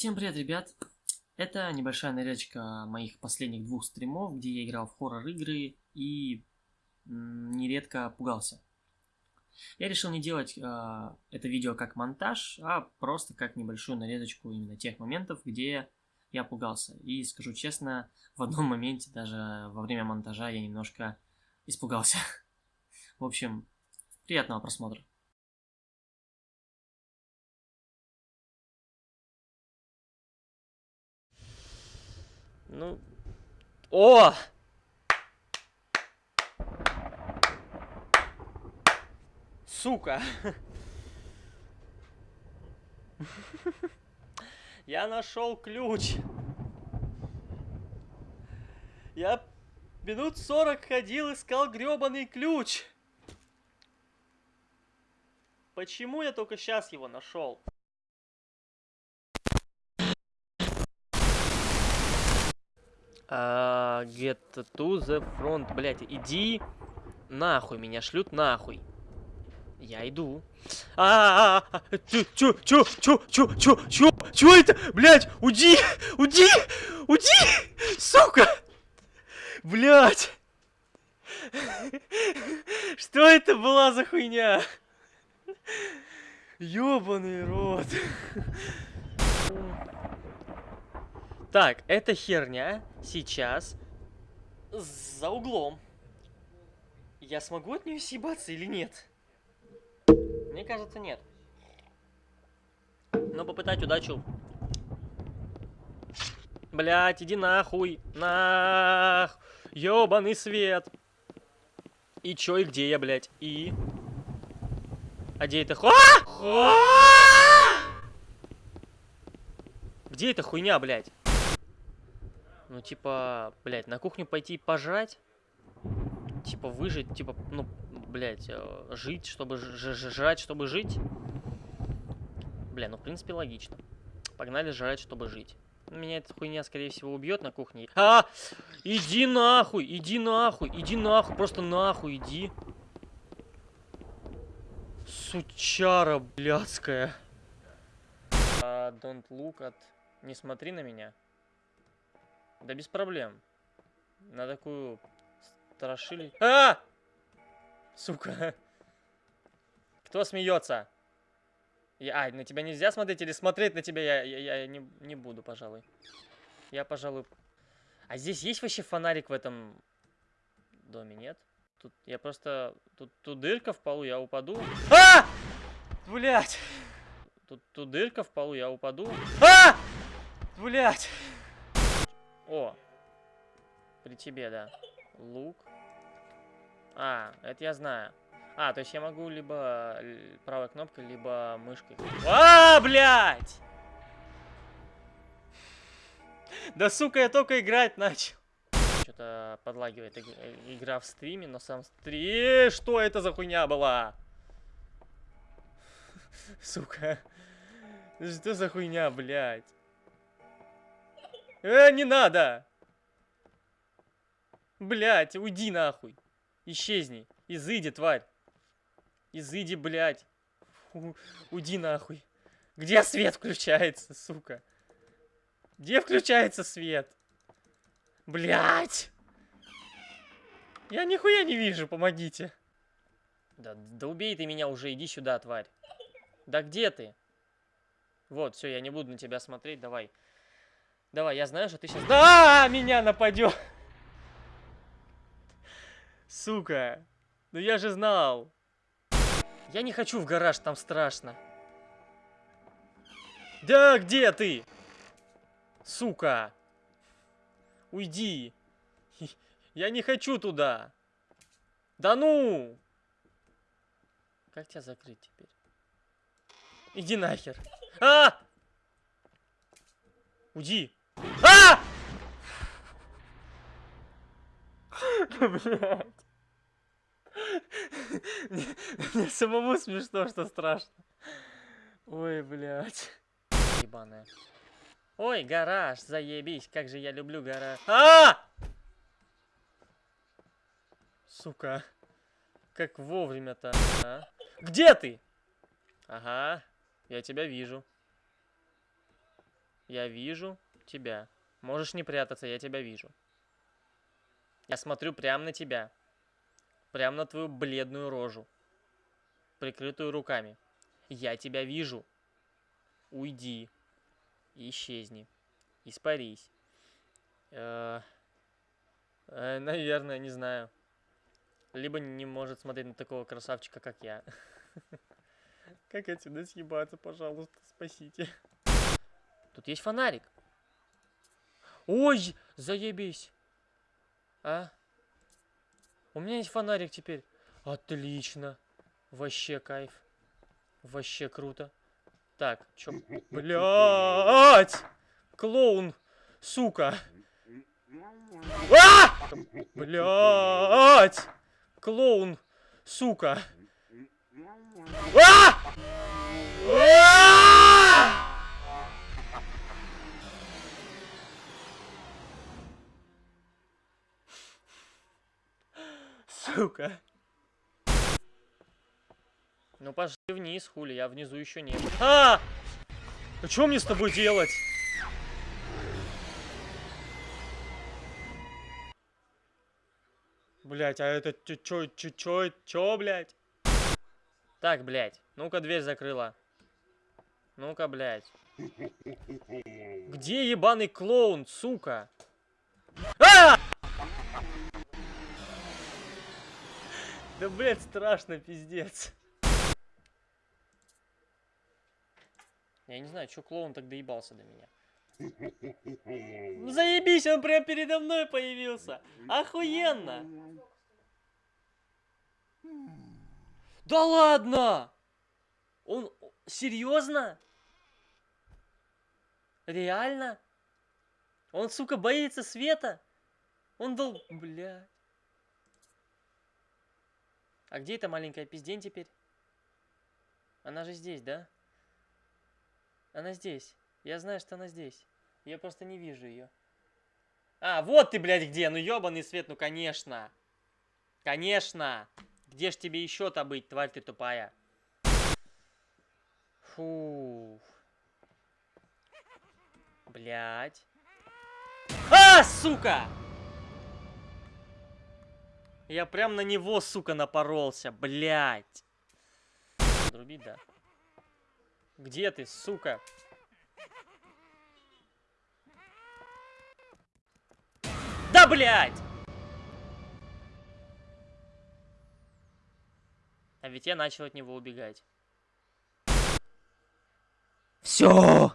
Всем привет, ребят! Это небольшая нарезка моих последних двух стримов, где я играл в хоррор-игры и нередко пугался. Я решил не делать э, это видео как монтаж, а просто как небольшую нарезочку именно тех моментов, где я пугался. И скажу честно, в одном моменте даже во время монтажа я немножко испугался. В общем, приятного просмотра. Ну... О! Сука! Я нашел ключ. Я минут сорок ходил, искал гребаный ключ. Почему я только сейчас его нашел? Uh, get to the front, блять, иди нахуй, меня шлют нахуй. Я иду. А, -а, -а, -а чё, чё, чё, чё, чё, чё, чё это, блять, уйди, уйди, уйди, сука, блять. Что это была за хуйня? Ёбаный рот. Так, эта херня сейчас за углом. Я смогу от нее съебаться или нет? Мне кажется, нет. Но попытать удачу. Блять, иди нахуй. Нах. Ёбаный свет. И чё, и где я, блядь? И... А где это? А! Где эта хуйня, блядь? Ну, типа, блядь, на кухню пойти пожрать? Типа, выжить, типа, ну, блядь, э, жить, чтобы жрать, чтобы жить? Бля, ну, в принципе, логично. Погнали жрать, чтобы жить. Меня эта хуйня, скорее всего, убьет на кухне. А! Иди нахуй! Иди нахуй! Иди нахуй! Просто нахуй иди! Сучара блядская. Uh, don't look at... Не смотри на меня. Да без проблем. На такую страшили... А! Сука. Кто смеется? Я, а, на тебя нельзя смотреть или смотреть на тебя я, я, я не, не буду, пожалуй. Я, пожалуй... А здесь есть вообще фонарик в этом доме, нет? Тут я просто... Тут, тут дырка в полу, я упаду. А! Блять! Тут, тут дырка в полу, я упаду. А! Блять! О, при тебе, да. Лук. А, это я знаю. А, то есть я могу либо правой кнопкой, либо мышкой. А, блядь! Да, сука, я только играть начал. Что-то подлагивает игра в стриме, но сам стрим... Э, что это за хуйня была? Сука. Что за хуйня, блядь? Э, не надо! Блять, уйди нахуй. Исчезни. Изыди, тварь. Изыди, блядь. У уйди нахуй. Где свет включается, сука? Где включается свет? Блять! Я нихуя не вижу, помогите. Да, да убей ты меня уже, иди сюда, тварь. Да где ты? Вот, все, я не буду на тебя смотреть, давай. Давай, я знаю, что ты сейчас... Да, меня нападет! Сука. Ну я же знал. Я не хочу в гараж, там страшно. Да, где ты? Сука. Уйди. Я не хочу туда. Да ну! Как тебя закрыть теперь? Иди нахер. А! Уйди. А! Блядь. Мне самому смешно, что страшно. Ой, блядь. Ебаная. Ой, гараж, заебись, как же я люблю гараж. А! Сука. Как вовремя-то, а? Где ты? Ага, я тебя вижу. Я вижу тебя. Можешь не прятаться, я тебя вижу. Я смотрю прямо на тебя. Прямо на твою бледную рожу. Прикрытую руками. Я тебя вижу. Уйди. Исчезни. Испарись. Э, э, наверное, не знаю. Либо не может смотреть на такого красавчика, как я. Как отсюда съебаться, пожалуйста, спасите. Тут есть фонарик. Ой, заебись. А? У меня есть фонарик теперь. Отлично. Вообще кайф. Вообще круто. Так, чё? Блять! Клоун, сука. А! Блять! Клоун, сука. А! А! Сука. Ну пошли вниз, хули, я внизу еще не. А! А что мне с тобой делать? Блять, а это чё, чё, чё, чё, блять? Так, блять, ну-ка дверь закрыла. Ну-ка, блять. Где ебаный клоун, сука? А! Да, блядь, страшно, пиздец. Я не знаю, что клоун так доебался до меня. Ну заебись, он прям передо мной появился. Охуенно. Да ладно! Он... Серьезно? Реально? Он, сука, боится света? Он дол... Бля. А где эта маленькая пиздень теперь? Она же здесь, да? Она здесь. Я знаю, что она здесь. Я просто не вижу ее. А, вот ты, блядь, где? Ну, ебаный свет, ну, конечно. Конечно. Где ж тебе еще-то быть, тварь ты тупая? Фу. Блядь. А, сука! Я прям на него, сука, напоролся, блядь. Друбить, да. Где ты, сука? Да, блядь! А ведь я начал от него убегать. Все!